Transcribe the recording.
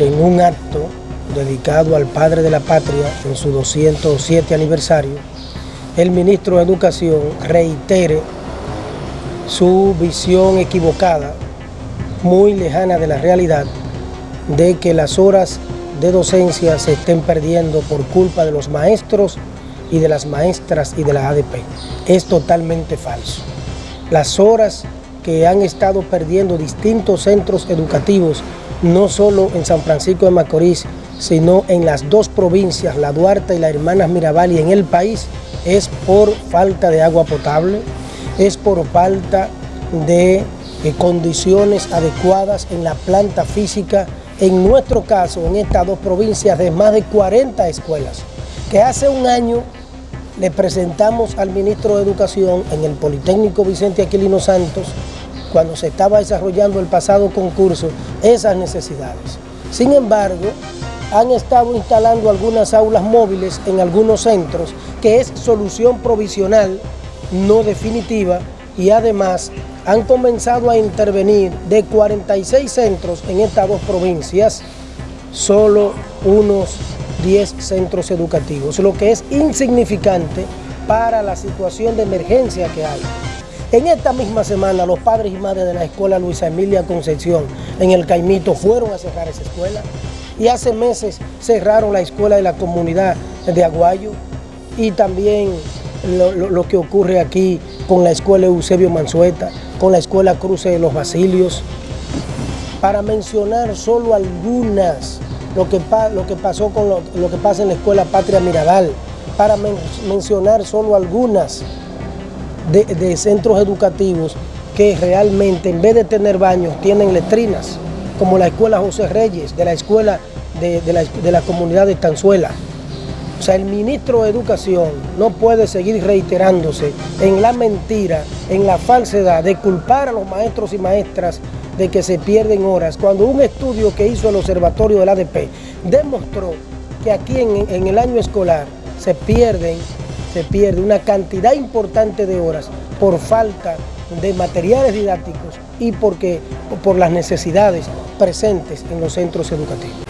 en un acto dedicado al Padre de la Patria en su 207 aniversario, el ministro de Educación reitere su visión equivocada, muy lejana de la realidad, de que las horas de docencia se estén perdiendo por culpa de los maestros y de las maestras y de la ADP. Es totalmente falso. Las horas que han estado perdiendo distintos centros educativos, no solo en San Francisco de Macorís, sino en las dos provincias, la Duarte y la Hermanas Mirabal y en el país, es por falta de agua potable, es por falta de eh, condiciones adecuadas en la planta física, en nuestro caso, en estas dos provincias, de más de 40 escuelas, que hace un año le presentamos al ministro de Educación en el Politécnico Vicente Aquilino Santos, cuando se estaba desarrollando el pasado concurso, esas necesidades. Sin embargo, han estado instalando algunas aulas móviles en algunos centros, que es solución provisional, no definitiva, y además han comenzado a intervenir de 46 centros en estas dos provincias, solo unos 10 centros educativos, lo que es insignificante para la situación de emergencia que hay. En esta misma semana, los padres y madres de la escuela Luisa Emilia Concepción en el Caimito fueron a cerrar esa escuela y hace meses cerraron la escuela de la comunidad de Aguayo y también lo, que ocurre aquí con la escuela Eusebio Mansueta, con la escuela Cruce de los Basilios, para mencionar solo algunas, lo que, lo que pasó con lo, que pasa en la escuela Patria Mirabal, para mencionar solo algunas de, de centros educativos que realmente en vez de tener baños tienen letrinas como la Escuela José Reyes, de la Escuela de, la, Comunidad de Tanzuela. O sea, el ministro de Educación no puede seguir reiterándose en la mentira, en la falsedad de culpar a los maestros y maestras de que se pierden horas, cuando un estudio que hizo el Observatorio del ADP demostró que aquí en, en el año escolar se pierden, se pierde una cantidad importante de horas por falta de materiales didácticos y porque, por las necesidades presentes en los centros educativos.